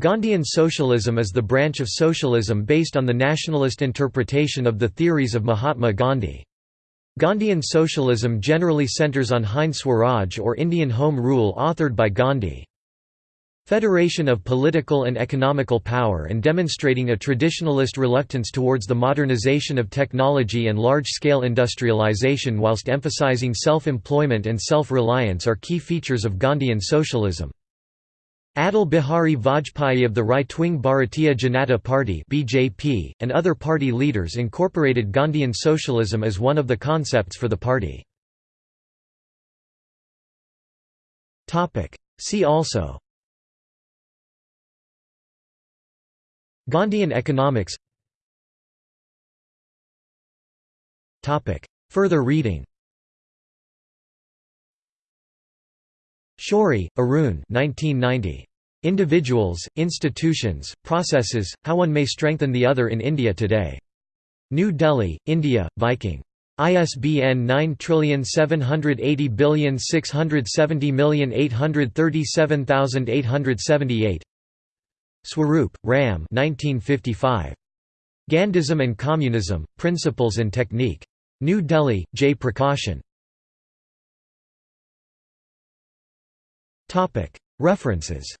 Gandhian socialism is the branch of socialism based on the nationalist interpretation of the theories of Mahatma Gandhi. Gandhian socialism generally centers on Hind Swaraj or Indian Home Rule authored by Gandhi. Federation of political and economical power and demonstrating a traditionalist reluctance towards the modernization of technology and large-scale industrialization whilst emphasizing self-employment and self-reliance are key features of Gandhian socialism. Atal Bihari Vajpayee of the right-wing Bharatiya Janata Party (BJP) and other party leaders incorporated Gandhian socialism as one of the concepts for the party. Topic: See also Gandhian economics Topic: Further reading Shourie, Arun 1990. Individuals, Institutions, Processes, How One May Strengthen the Other in India Today. New Delhi, India, Viking. ISBN 9780670837878 Swaroop, Ram 1955. Gandhism and Communism, Principles and Technique. New Delhi, J. Prakashan. References